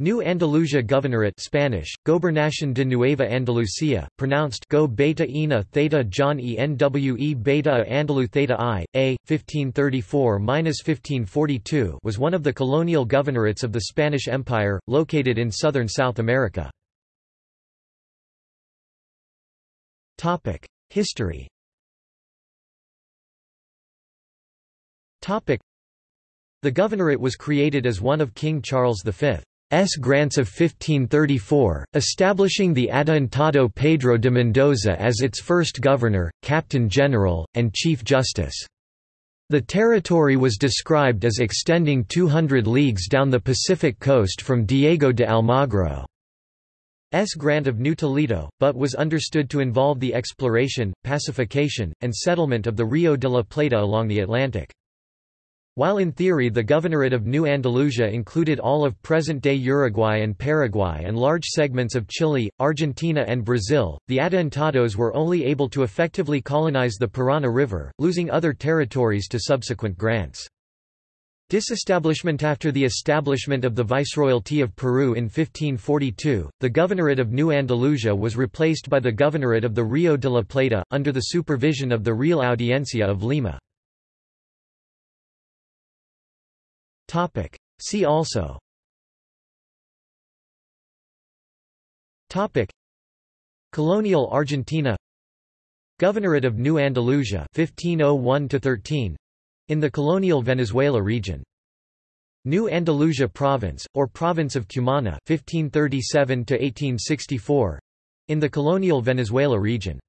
New Andalusia Governorate Spanish, Gobernación de Nueva Andalucía, pronounced Go Beta Ena Theta John E N W E Beta Andalu Theta I, A, 1534–1542 was one of the colonial governorates of the Spanish Empire, located in southern South America. History The governorate was created as one of King Charles V. S. grants of 1534, establishing the Adelantado Pedro de Mendoza as its first governor, captain general, and chief justice. The territory was described as extending 200 leagues down the Pacific coast from Diego de Almagro. S grant of New Toledo, but was understood to involve the exploration, pacification, and settlement of the Rio de la Plata along the Atlantic. While in theory the governorate of New Andalusia included all of present-day Uruguay and Paraguay and large segments of Chile, Argentina and Brazil, the Adelantados were only able to effectively colonize the Parana River, losing other territories to subsequent grants. Disestablishment After the establishment of the Viceroyalty of Peru in 1542, the Governorate of New Andalusia was replaced by the Governorate of the Rio de la Plata, under the supervision of the Real Audiencia of Lima. Topic. See also. Topic. Colonial Argentina. Governorate of New Andalusia 1501 13 in the colonial Venezuela region. New Andalusia Province, or Province of Cumana 1537 1864 in the colonial Venezuela region